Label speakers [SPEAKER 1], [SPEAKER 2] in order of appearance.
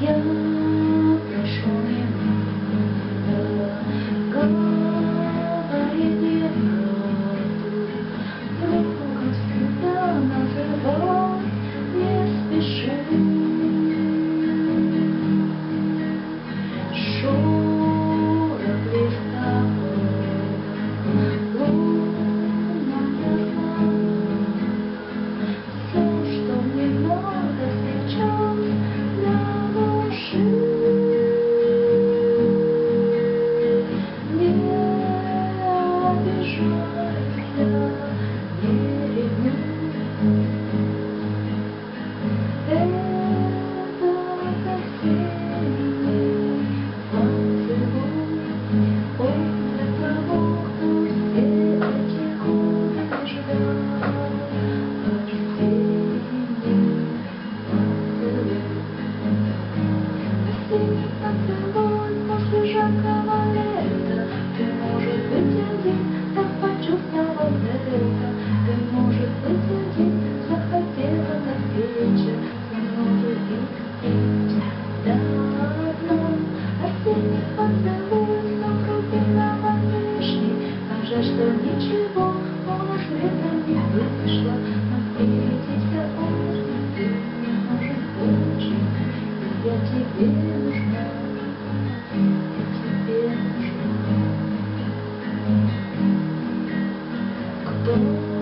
[SPEAKER 1] you Осенний поцелуй после жаркого И я